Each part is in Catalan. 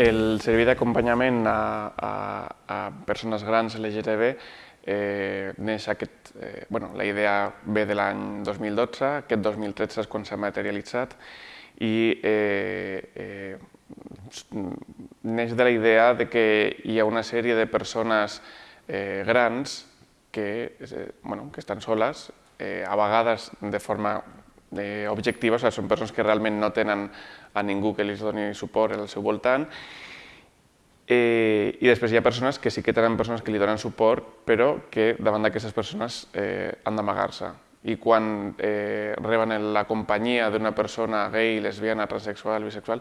El servei d'acompanyament a, a, a persones grans LGTB eh, neix aquest, eh, bueno, la idea ve de l'any 2012, aquest 2013 és quan s'ha materialitzat i eh, eh, neix de la idea de que hi ha una sèrie de persones eh, grans que, eh, bueno, que estan soles, eh, a vegades de forma eh, objectiva, o sigui, són persones que realment no tenen a ningú que els doni suport al seu voltant, eh, i després hi ha persones que sí que tenen persones que li donen suport, però que davant d'aquestes persones eh, han d'amagar-se. I quan eh, reben la companyia d'una persona gay, lesbiana, transexual, bisexual,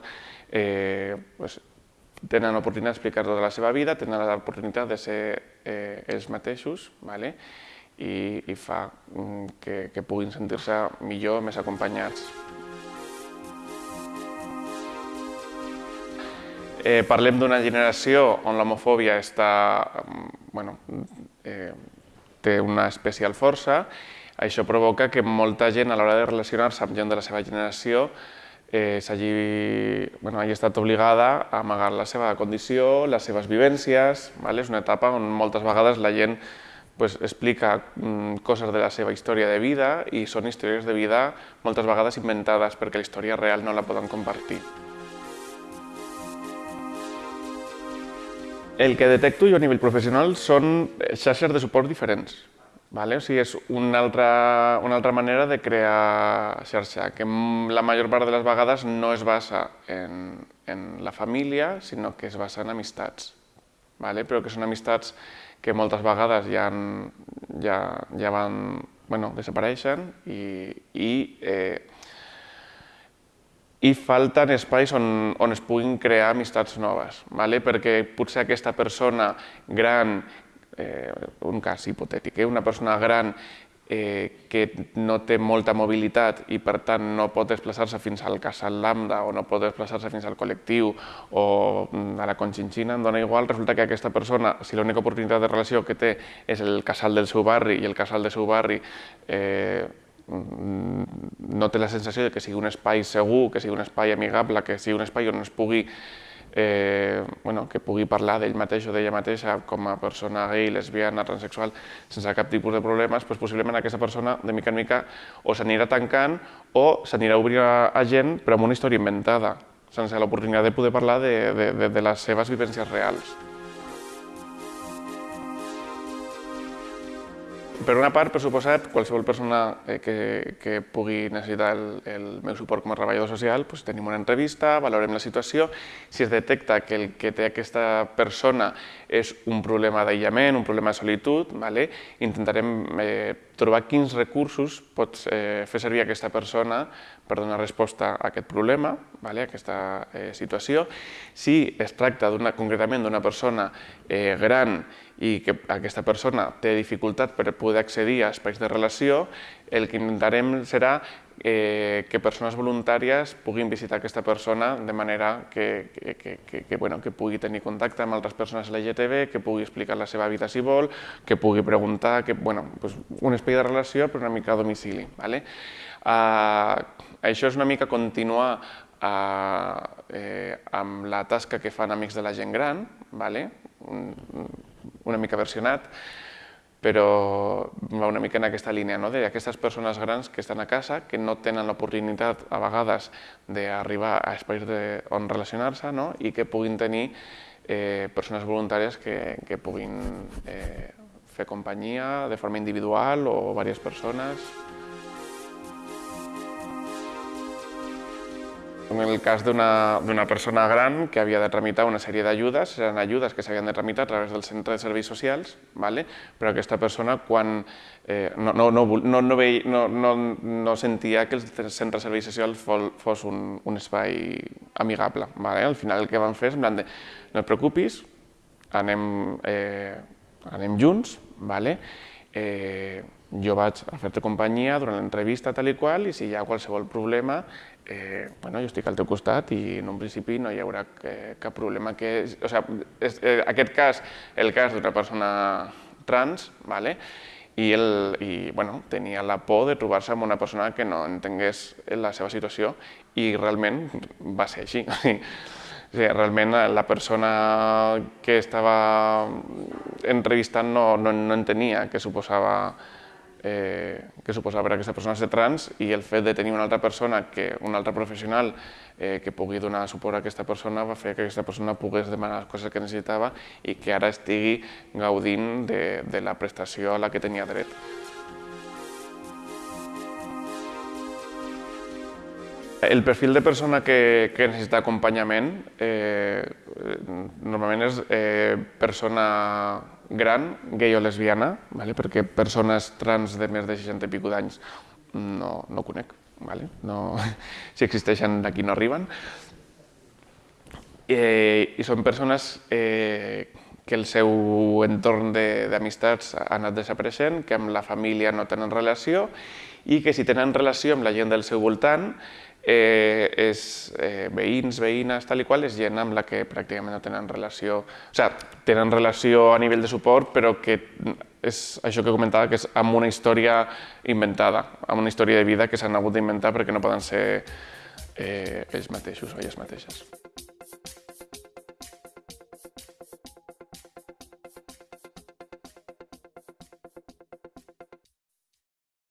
eh, pues, tenen l'oportunitat d'explicar tota la seva vida, tenen l'oportunitat de ser eh, ells mateixos, ¿vale? I, i fa mm, que, que puguin sentir-se millor, més acompanyats. Eh, parlem d'una generació on l'homofòbia està, mm, bueno, eh, té una especial força. Això provoca que molta gent a l'hora de relacionar-se amb gent de la seva generació eh, hagi, bueno, hagi estat obligada a amagar la seva condició, les seves vivències. Vale? És una etapa on moltes vegades la gent pues, explica mm, coses de la seva història de vida i són històries de vida moltes vegades inventades perquè la història real no la poden compartir. El que detecto jo a nivell professional són xarxes de suport diferents. Vale? O sigui, és una altra, una altra manera de crear xarxa, que la major part de les vegades no es basa en, en la família, sinó que es basa en amistats. Vale? Però que són amistats que moltes vegades ja, ja, ja van, bueno, desapareixen i, i, eh, i falten espais on, on es puguin crear amistats noves, vale? perquè potser aquesta persona gran, eh, un cas hipotètic, eh? una persona gran eh, que no té molta mobilitat i per tant no pot desplaçar-se fins al casal Lambda o no pot desplaçar-se fins al col·lectiu o mm, a la Conchinchina, em dona igual, resulta que aquesta persona, si l'única oportunitat de relació que té és el casal del seu barri i el casal del seu barri eh, mm, no té la sensació de que sigui un espai segur, que sigui un espai amigable, que sigui un espai on es pugui eh, bueno, que pugui parlar d'ell mateix o d'ella mateixa com a persona gay, lesbiana, transexual, sense cap tipus de problemes, doncs possiblement aquesta persona de mica en mica o s'anirà tancant o s'anirà obrint a gent però amb una història inventada, sense l'oportunitat de poder parlar de, de, de, de les seves vivències reals. Per una part, per suposat, qualsevol persona eh, que, que pugui necessitar el, el meu suport com a treballador social, doncs tenim una entrevista, valorem la situació. Si es detecta que el que té aquesta persona és un problema d'aïllament, un problema de solitud, vale? intentarem eh, trobar quins recursos pots eh, fer servir aquesta persona per donar resposta a aquest problema, vale? a aquesta eh, situació. Si es tracta concretament d'una persona eh, gran i que aquesta persona té dificultat per poder accedir a espais de relació, el que intentarem serà eh, que persones voluntàries puguin visitar aquesta persona de manera que, que, que, que, bueno, que pugui tenir contacte amb altres persones LGTB, que pugui explicar la seva vida si vol, que pugui preguntar, que, bueno, pues un espai de relació però una mica a domicili. Vale? Uh, això és una mica continuar uh, eh, amb la tasca que fan Amics de la Gent Gran, vale? Una mica versionat, però va una mica en aquesta línia, no? d'aquestes persones grans que estan a casa, que no tenen l'oportunitat a vegades d'arribar a espais de, on relacionar-se no? i que puguin tenir eh, persones voluntàries que, que puguin eh, fer companyia de forma individual o diverses persones. En el cas d'una persona gran que havia de tramitar una sèrie d'ajudes, eren ajudes que s'havien de tramitar a través del centre de serveis socials, vale? però aquesta persona quan eh, no, no, no, no, no, veia, no, no, no sentia que el centre de serveis socials fos un, un espai amigable. Vale? Al final el que van fer és en plan de no et preocupis, anem, eh, anem junts, vale? eh, jo vaig a fer-te companyia durant l'entrevista tal i qual i si hi ha qualsevol problema eh, bueno, jo estic al teu costat i en un principi no hi haurà cap problema. Que, o sigui, és, eh, aquest cas, el cas d'una persona trans, vale? i, el, i bueno, tenia la por de trobar-se amb una persona que no entengués la seva situació i realment va ser així. O sigui, realment la persona que estava entrevistant no, no, no entenia què suposava eh, que suposava per aquesta persona ser trans i el fet de tenir una altra persona, que, un altre professional eh, que pugui donar suport a aquesta persona va fer que aquesta persona pogués demanar les coses que necessitava i que ara estigui gaudint de, de la prestació a la que tenia dret. El perfil de persona que, que necessita acompanyament eh, normalment és eh, persona gran, gay o lesbiana, vale? perquè persones trans de més de 60 i pico d'anys no, no conec, vale? no, si existeixen d'aquí no arriben. Eh, I són persones eh, que el seu entorn d'amistats ha anat desapareixent, que amb la família no tenen relació i que si tenen relació amb la gent del seu voltant eh, és eh, veïns, veïnes, tal i qual, és gent amb la que pràcticament no tenen relació, o sigui, tenen relació a nivell de suport, però que és això que comentava, que és amb una història inventada, amb una història de vida que s'han hagut d'inventar perquè no poden ser eh, ells mateixos o elles mateixes.